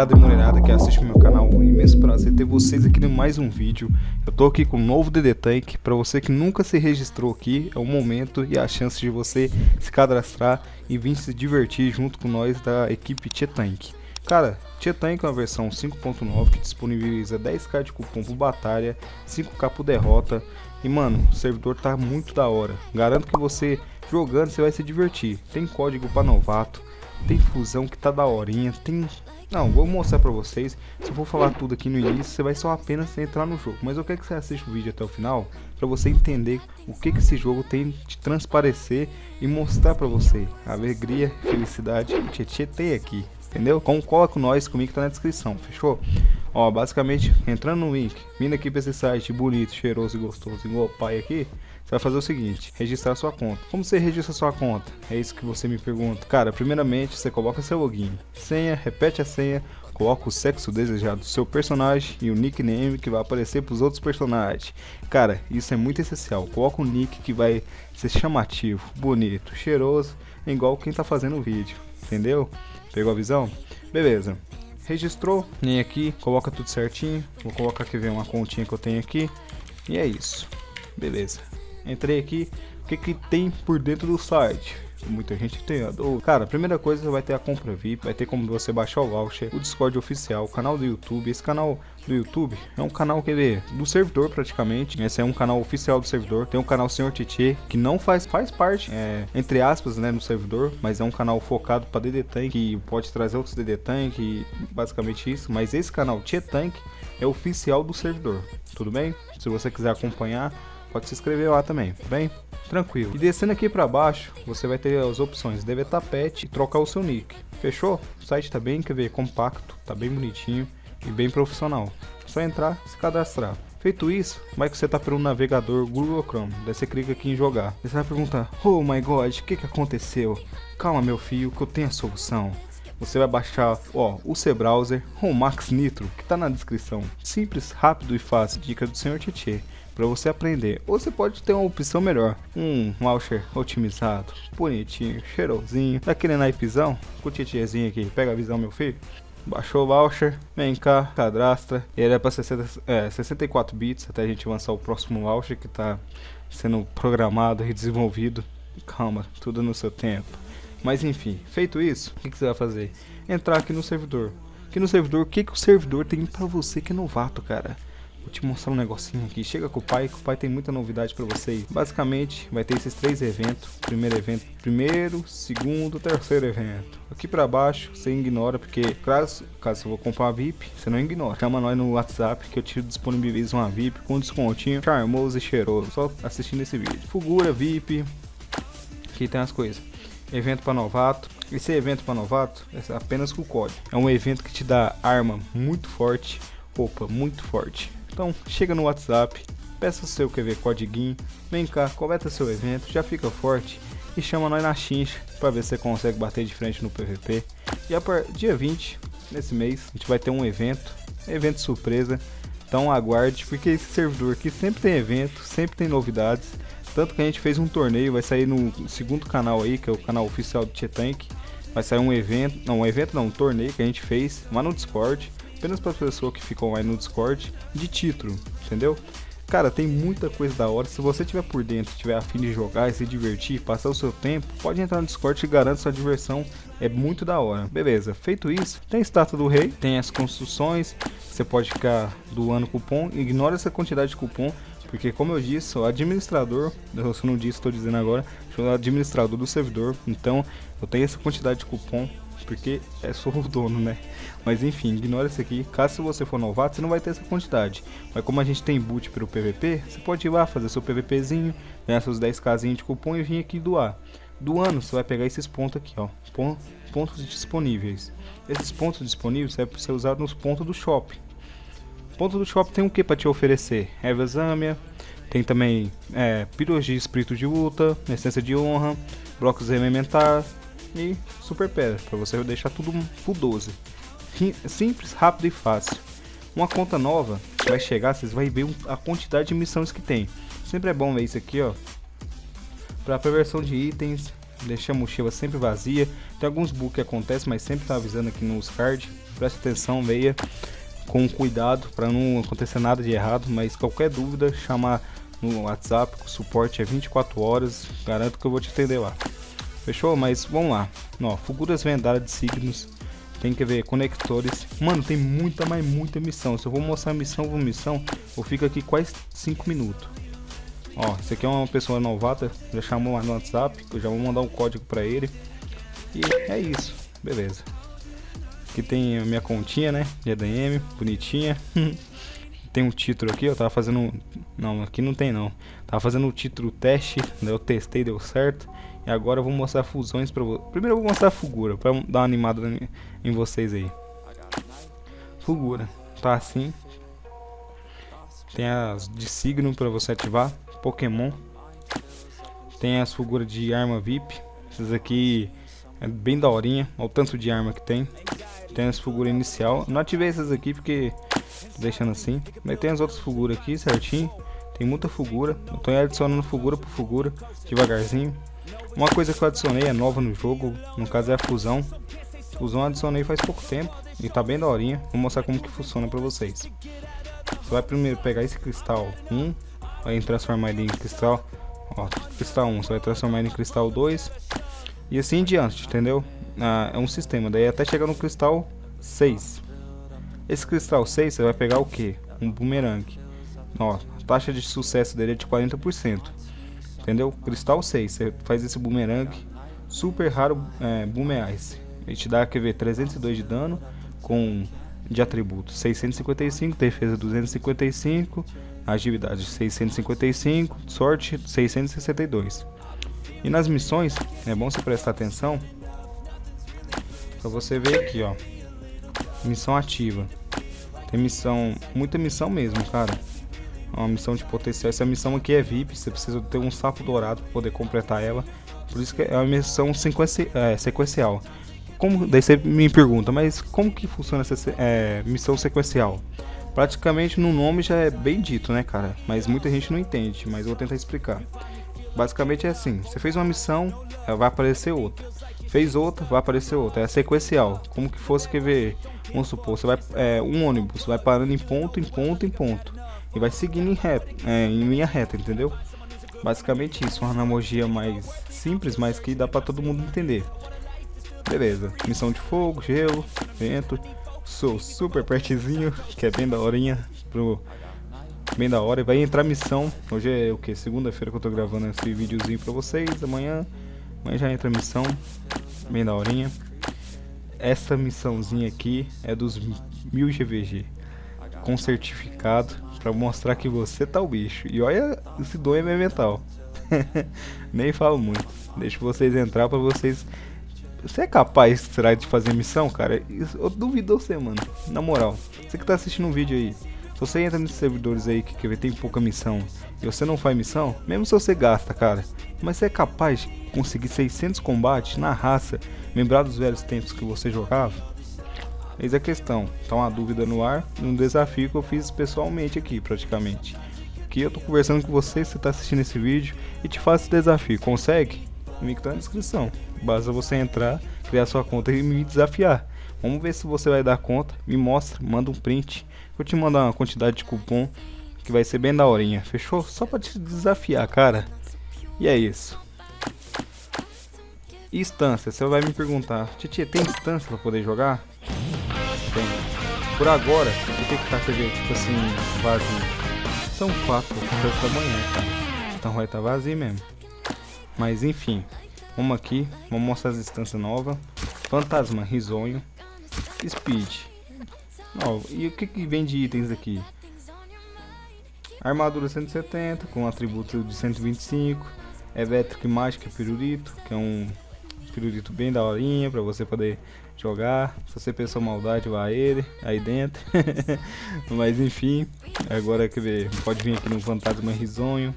rapaziada e mulherada que assiste o meu canal, um imenso prazer ter vocês aqui em mais um vídeo. Eu tô aqui com um novo DD Tank, para você que nunca se registrou aqui, é o momento e a chance de você se cadastrar e vir se divertir junto com nós da equipe Tia Tank. Cara, Tia Tank é uma versão 5.9 que disponibiliza 10k de cupom por batalha, 5k por derrota e mano, o servidor tá muito da hora. Garanto que você jogando você vai se divertir. Tem código para novato, tem fusão que tá da horinha, tem... Não, vou mostrar pra vocês, se eu for falar tudo aqui no início, você vai só apenas entrar no jogo. Mas eu quero que você assista o vídeo até o final, pra você entender o que, que esse jogo tem de transparecer e mostrar pra você a alegria, felicidade que Tietê tem aqui. Entendeu? Então cola com nós, comigo tá na descrição, fechou? Ó, basicamente, entrando no link, vindo aqui pra esse site bonito, cheiroso e gostoso, igual o pai aqui, você vai fazer o seguinte, registrar sua conta. Como você registra sua conta? É isso que você me pergunta. Cara, primeiramente você coloca seu login, senha, repete a senha, coloca o sexo desejado do seu personagem e o nickname que vai aparecer para os outros personagens. Cara, isso é muito essencial. Coloca um nick que vai ser chamativo, bonito, cheiroso, igual quem tá fazendo o vídeo, entendeu? Pegou a visão? Beleza. Registrou, nem aqui, coloca tudo certinho. Vou colocar aqui ver uma continha que eu tenho aqui. E é isso. Beleza. Entrei aqui, o que que tem por dentro do site? Muita gente tem. Cara, primeira coisa vai ter a compra VIP, vai ter como você baixar o voucher, o Discord oficial, o canal do YouTube. Esse canal do YouTube é um canal que vê do servidor praticamente. Esse é um canal oficial do servidor. Tem um canal Senhor Tietê que não faz faz parte, é, entre aspas, né, no servidor, mas é um canal focado para DD Tank que pode trazer outros DD Tank, basicamente isso. Mas esse canal Tietê Tank é oficial do servidor. Tudo bem? Se você quiser acompanhar, pode se inscrever lá também, bem? Tranquilo. E descendo aqui para baixo, você vai ter as opções deletar pet e trocar o seu nick. Fechou? O site tá bem, quer ver, compacto, tá bem bonitinho e bem profissional. Só entrar se cadastrar. Feito isso, vai que você tá pelo navegador Google Chrome, daí você clica aqui em jogar. Você vai perguntar, oh my god, o que que aconteceu? Calma meu filho, que eu tenho a solução. Você vai baixar ó, o C-Browser ou Max Nitro, que tá na descrição. Simples, rápido e fácil, dica do Sr. Tietê para você aprender. Ou você pode ter uma opção melhor, um launcher otimizado, bonitinho, cheirosinho, daquele naipezão, com o tietezinho aqui, pega a visão meu filho. Baixou o voucher, vem cá, cadastra. Ele é para é, 64 bits até a gente lançar o próximo voucher que está sendo programado e desenvolvido. Calma, tudo no seu tempo. Mas enfim, feito isso, o que, que, você vai fazer? Entrar aqui no servidor. Aqui no servidor, o que, que o servidor tem para você que é novato, cara? Vou te mostrar um negocinho aqui. Chega com o pai, que o pai tem muita novidade para vocês. Basicamente, vai ter esses três eventos. Primeiro evento, primeiro, segundo, terceiro evento. Aqui para baixo, você ignora, porque caso, caso você for comprar uma VIP, você não ignora. Chama nós no WhatsApp que eu te disponibilizo uma VIP com descontinho charmoso e cheiroso. Só assistindo esse vídeo. Fugura, VIP. Aqui tem as coisas. Evento para novato. Esse evento para novato é apenas com o código. É um evento que te dá arma muito forte, roupa muito forte então chega no WhatsApp, peça o seu QV Codiguinho, vem cá, coleta seu evento, já fica forte e chama nós na chincha para ver se você consegue bater de frente no PVP. E a partir dia 20, nesse mês, a gente vai ter um evento, evento surpresa. Então aguarde, porque esse servidor aqui sempre tem evento, sempre tem novidades. Tanto que a gente fez um torneio, vai sair no segundo canal aí, que é o canal oficial do Tietank. Vai sair um evento, não, um evento não, um torneio que a gente fez lá no Discord apenas para as pessoas que ficam aí no Discord de título, entendeu? Cara, tem muita coisa da hora. Se você tiver por dentro, tiver afim de jogar e se divertir, passar o seu tempo, pode entrar no Discord que garanto sua diversão é muito da hora. Beleza, feito isso, tem a estátua do rei, tem as construções, você pode ficar doando cupom, ignora essa quantidade de cupom, porque como eu disse, o administrador, eu não disse, estou dizendo agora, sou administrador do servidor, então eu tenho essa quantidade de cupom porque é só o dono, né? Mas enfim, ignora isso aqui. Caso você for novato, você não vai ter essa quantidade. Mas como a gente tem boot pelo PVP, você pode ir lá fazer seu PVPzinho, ganhar seus 10 casinhos de cupom e vir aqui doar. Do ano, você vai pegar esses pontos aqui, ó. Pontos disponíveis. Esses pontos disponíveis vai ser usado nos pontos do shopping. Ponto do shopping tem o que para te oferecer? Erva Zâmia, tem também é, de espírito de luta, essência de honra, blocos elementar, e super pedra, para você deixar tudo full 12. Simples, rápido e fácil. Uma conta nova vai chegar, vocês vão ver a quantidade de missões que tem. Sempre é bom ver isso aqui, ó. Para a versão de itens, deixa a mochila sempre vazia. Tem alguns bugs que acontecem, mas sempre tá avisando aqui nos cards. Preste atenção, leia com cuidado para não acontecer nada de errado, mas qualquer dúvida, chama no WhatsApp, o suporte é 24 horas, garanto que eu vou te atender lá. Fechou? Mas vamos lá. Ó, figuras vendadas de signos, tem que ver conectores. Mano, tem muita, mas muita missão. Se eu vou mostrar missão por missão, eu fico aqui quase 5 minutos. Ó, esse aqui é uma pessoa novata, já chamou lá no WhatsApp, eu já vou mandar um código pra ele. E é isso, beleza. Aqui tem a minha continha, né, de ADM, bonitinha. tem um título aqui, eu tava fazendo... Não, aqui não tem não. Tava fazendo o título teste, eu testei, deu certo. E agora eu vou mostrar fusões pra vocês. Primeiro eu vou mostrar a Fugura, pra dar uma animada em vocês aí. Fugura, tá assim. Tem as de signo pra você ativar. Pokémon. Tem as figuras de arma VIP. Essas aqui é bem daorinha. Olha o tanto de arma que tem. Tem as figuras inicial. Não ativei essas aqui porque deixando assim. Mas tem as outras figuras aqui certinho. Tem muita figura. Eu tô adicionando figura por figura. Devagarzinho. Uma coisa que eu adicionei é nova no jogo. No caso é a fusão. Fusão adicionei faz pouco tempo. E tá bem daorinha. Vou mostrar como que funciona pra vocês. Você vai primeiro pegar esse cristal 1 vai transformar ele em cristal, ó, cristal 1, você vai transformar ele em cristal 2 e assim em diante, entendeu? Ah, é um sistema, daí até chegar no cristal 6. Esse cristal 6 você vai pegar o que? Um boomerang. Ó, a taxa de sucesso dele é de 40%. Entendeu? Cristal 6, você faz esse boomerang super raro é. Ele te dá, quer ver, 302 de dano com de atributos 655, defesa 255, agilidade 655, sorte 662. E nas missões, é bom você prestar atenção para você ver aqui, ó. Missão ativa. Tem missão, muita missão mesmo, cara. Uma missão de potencial. Essa missão aqui é VIP, você precisa ter um sapo dourado para poder completar ela. Por isso que é uma missão é, sequencial. Como, daí você me pergunta, mas como que funciona essa é, missão sequencial? Praticamente no nome já é bem dito, né, cara? Mas muita gente não entende, mas eu vou tentar explicar. Basicamente é assim: você fez uma missão, vai aparecer outra. Fez outra, vai aparecer outra. É sequencial. Como que fosse que ver, vamos supor, você vai é, um ônibus, vai parando em ponto, em ponto, em ponto e vai seguindo em, reta, é, em linha reta, entendeu? Basicamente isso, uma analogia mais simples, mas que dá para todo mundo entender. Beleza, missão de fogo, gelo, vento, sou super pertinho, que é bem da horinha, pro, bem da hora. E vai entrar missão, hoje é o que? Segunda-feira que eu tô gravando esse videozinho pra vocês, amanhã, amanhã já entra missão, bem da horinha. Essa missãozinha aqui é dos 1000 GVG, com certificado, pra mostrar que você tá o bicho. E olha, esse dom é mental. Nem falo muito, deixo vocês entrar pra vocês você é capaz, será, de fazer missão, cara? Eu duvido você, mano. Na moral. Você que tá assistindo um vídeo aí. Se você entra nesses servidores aí que, que tem pouca missão e você não faz missão, mesmo se você gasta, cara. Mas você é capaz de conseguir 600 combates na raça, lembrar dos velhos tempos que você jogava? Eis a questão. Tá uma dúvida no ar, um desafio que eu fiz pessoalmente aqui, praticamente. Que eu tô conversando com você, você tá assistindo esse vídeo e te faço esse desafio. Consegue? O link tá na descrição. Basta você entrar, criar sua conta e me desafiar. Vamos ver se você vai dar conta. Me mostra, manda um print. Vou te mandar uma quantidade de cupom que vai ser bem da horinha. Fechou? Só pra te desafiar, cara. E é isso. Instância, você vai me perguntar, Titi, tem instância pra poder jogar? Tem. Por agora, eu tenho que estar TV, tipo assim, vazio. São quatro horas da manhã. Então vai estar tá vazio mesmo. Mas enfim, vamos aqui, vamos mostrar as instâncias novas. Fantasma, risonho, speed. E o que, que vem de itens aqui? Armadura 170 com atributo de 125. Electric Mágica Pirulito, que é um pirulito bem da horinha para você poder jogar. Se você pensou maldade, vá ele aí dentro. Mas enfim, agora quer ver, pode vir aqui no Fantasma Risonho.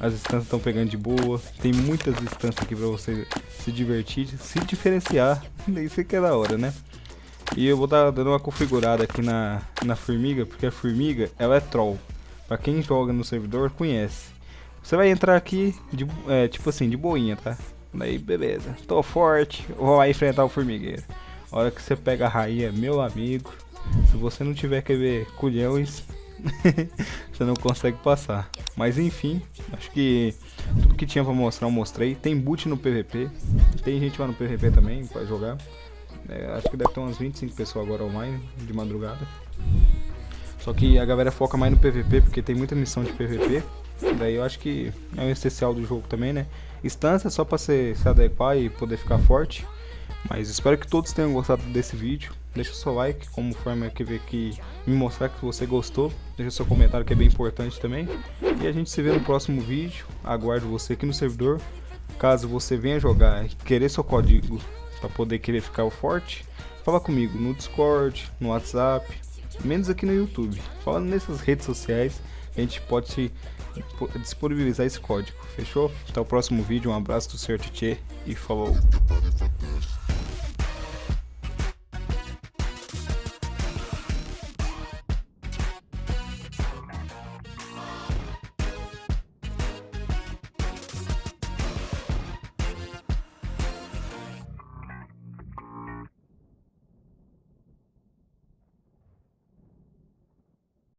As instâncias estão pegando de boa. Tem muitas instâncias aqui pra você se divertir, se diferenciar. Isso que é da hora, né? E eu vou dar dando uma configurada aqui na, na formiga, porque a formiga ela é troll. Pra quem joga no servidor conhece. Você vai entrar aqui, de, é, tipo assim, de boinha, tá? Daí, beleza. Tô forte, vou lá enfrentar o formigueiro. A hora que você pega a rainha, meu amigo, se você não tiver que ver culhões, você não consegue passar. Mas enfim, acho que tudo que tinha pra mostrar eu mostrei. Tem boot no PVP, tem gente lá no PVP também pra jogar. É, acho que deve ter umas 25 pessoas agora online, de madrugada. Só que a galera foca mais no PVP, porque tem muita missão de PVP. Daí eu acho que é um essencial do jogo também, né? Instância só pra se, se adequar e poder ficar forte. Mas espero que todos tenham gostado desse vídeo. Deixa o seu like como forma que ver que me mostrar que você gostou. Deixa seu comentário que é bem importante também. E a gente se vê no próximo vídeo. Aguardo você aqui no servidor. Caso você venha jogar e querer seu código para poder querer ficar forte, fala comigo no Discord, no WhatsApp, menos aqui no YouTube. Fala nessas redes sociais, a gente pode disponibilizar esse código. Fechou? Até o próximo vídeo. Um abraço do Sr. Tchê e falou.